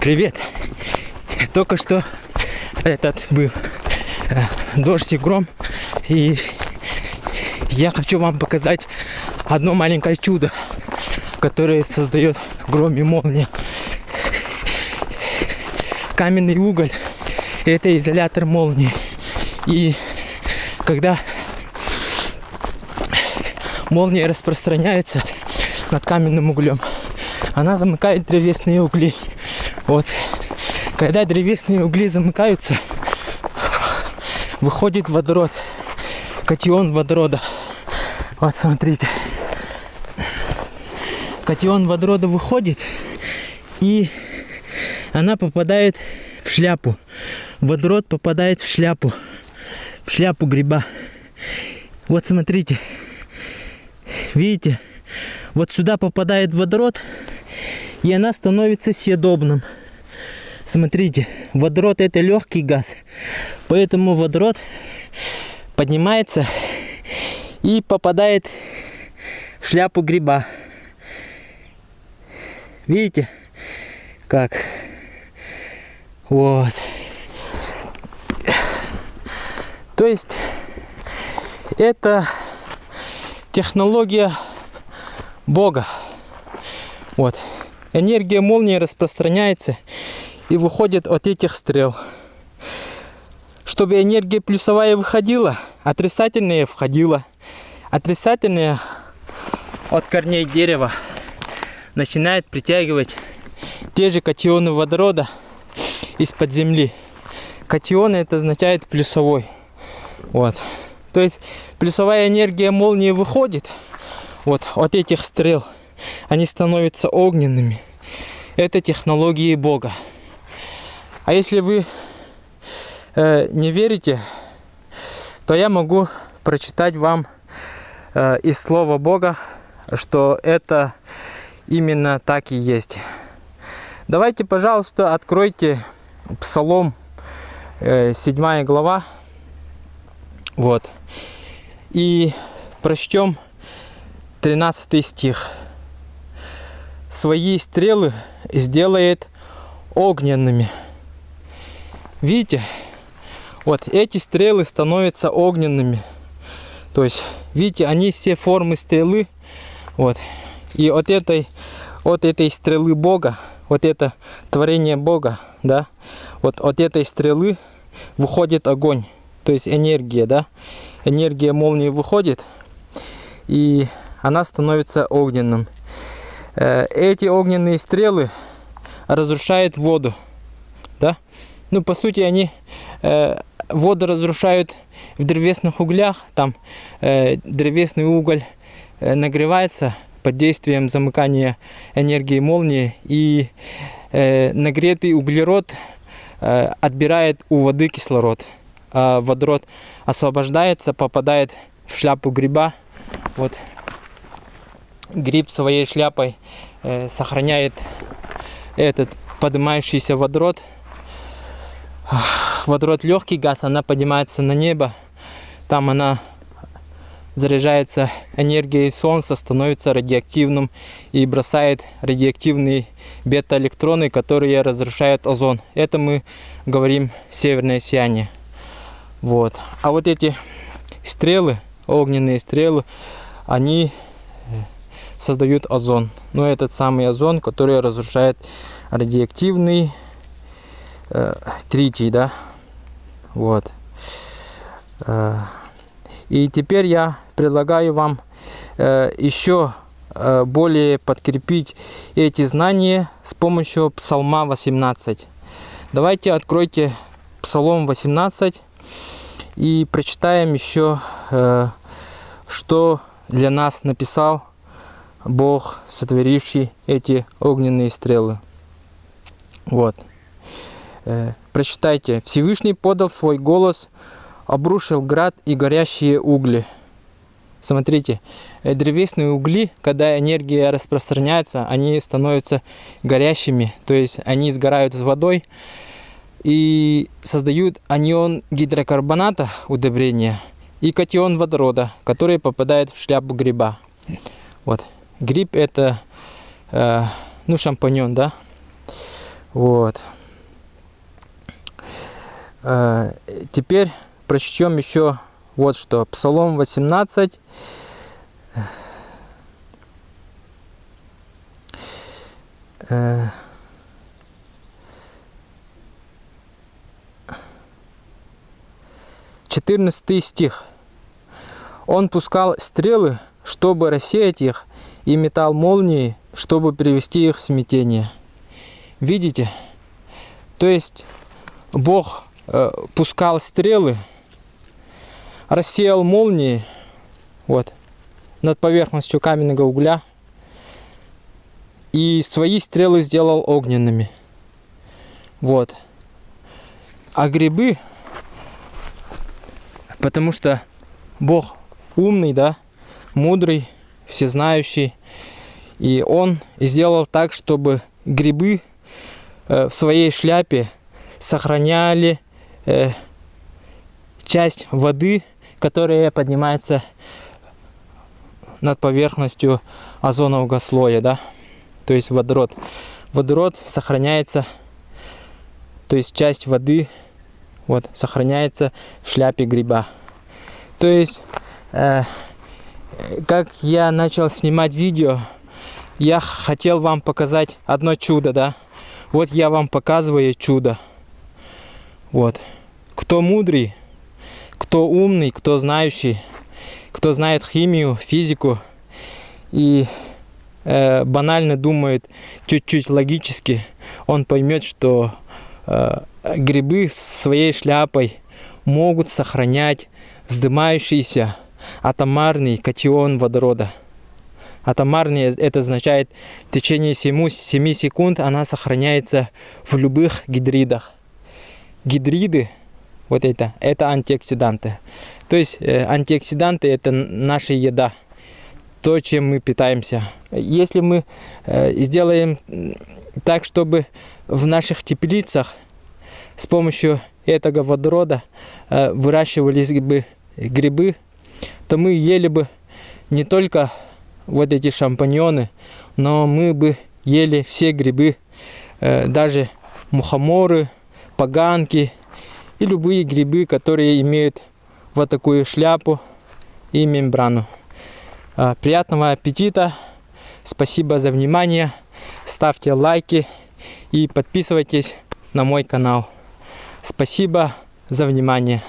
Привет! Только что этот был э, дождь и гром. И я хочу вам показать одно маленькое чудо, которое создает гром и молния. Каменный уголь – это изолятор молнии. И когда молния распространяется над каменным углем, она замыкает древесные угли. Вот. Когда древесные угли замыкаются, выходит водород, катион водорода. Вот смотрите. Катион водорода выходит, и она попадает в шляпу. Водород попадает в шляпу, в шляпу гриба. Вот смотрите, видите, вот сюда попадает водород, и она становится съедобным. Смотрите, водород это легкий газ, поэтому водород поднимается и попадает в шляпу гриба. Видите, как? Вот. То есть это технология Бога. Вот. Энергия молнии распространяется и выходит от этих стрел. Чтобы энергия плюсовая выходила, отрицательная входила. Отрицательная от корней дерева начинает притягивать те же катионы водорода из-под земли. Катионы это означает плюсовой. Вот. То есть плюсовая энергия молнии выходит вот от этих стрел они становятся огненными. Это технологии Бога. А если вы э, не верите, то я могу прочитать вам э, из Слова Бога, что это именно так и есть. Давайте, пожалуйста, откройте Псалом, э, 7 глава. Вот. И прочтем 13 стих свои стрелы сделает огненными. Видите? Вот эти стрелы становятся огненными. То есть, видите, они все формы стрелы. Вот. И от этой, от этой стрелы Бога, вот это творение Бога, да, вот от этой стрелы выходит огонь. То есть энергия, да. Энергия молнии выходит, и она становится огненным. Э, эти огненные стрелы разрушают воду. Да? Ну, по сути, они э, воду разрушают в древесных углях. Там э, древесный уголь э, нагревается под действием замыкания энергии молнии. И э, нагретый углерод э, отбирает у воды кислород. А водород освобождается, попадает в шляпу гриба. Вот гриб своей шляпой э, сохраняет этот поднимающийся водород. Водород легкий газ, она поднимается на небо. Там она заряжается энергией солнца, становится радиоактивным и бросает радиоактивные бета-электроны, которые разрушают озон. Это мы говорим северное сияние. Вот. А вот эти стрелы, огненные стрелы, они создают озон. Но этот самый озон, который разрушает радиоактивный э, тритий, да. Вот. Э, и теперь я предлагаю вам э, еще э, более подкрепить эти знания с помощью Псалма 18. Давайте откройте Псалом 18 и прочитаем еще, э, что для нас написал Бог, сотворивший эти огненные стрелы. Вот. Э, прочитайте. Всевышний подал свой голос, обрушил град и горящие угли. Смотрите, э, древесные угли, когда энергия распространяется, они становятся горящими, то есть они сгорают с водой и создают анион гидрокарбоната удобрения и катион водорода, который попадает в шляпу гриба. Вот. Гриб это, э, ну, шампаньон, да? Вот. Э, теперь прочтем еще вот что. Псалом 18. Э, Четырнадцатый стих. Он пускал стрелы, чтобы рассеять их, и метал молнии, чтобы привести их в смятение. Видите? То есть Бог пускал стрелы, рассеял молнии вот, над поверхностью каменного угля и свои стрелы сделал огненными. Вот. А грибы, потому что Бог умный, да, мудрый, всезнающий. И он сделал так, чтобы грибы э, в своей шляпе сохраняли э, часть воды, которая поднимается над поверхностью озонового слоя, да, то есть водород. Водород сохраняется, то есть часть воды вот сохраняется в шляпе гриба. То есть Э, как я начал снимать видео, я хотел вам показать одно чудо, да. Вот я вам показываю чудо. Вот. Кто мудрый, кто умный, кто знающий, кто знает химию, физику и э, банально думает чуть-чуть логически, он поймет, что э, грибы своей шляпой могут сохранять вздымающиеся атомарный катион водорода. Атомарный это означает в течение 7, 7 секунд она сохраняется в любых гидридах. Гидриды, вот это, это антиоксиданты. То есть э, антиоксиданты это наша еда, то, чем мы питаемся. Если мы э, сделаем так, чтобы в наших теплицах с помощью этого водорода э, выращивались бы грибы, то мы ели бы не только вот эти шампаньоны, но мы бы ели все грибы, э, даже мухоморы, поганки и любые грибы, которые имеют вот такую шляпу и мембрану. Э, приятного аппетита! Спасибо за внимание! Ставьте лайки и подписывайтесь на мой канал. Спасибо за внимание!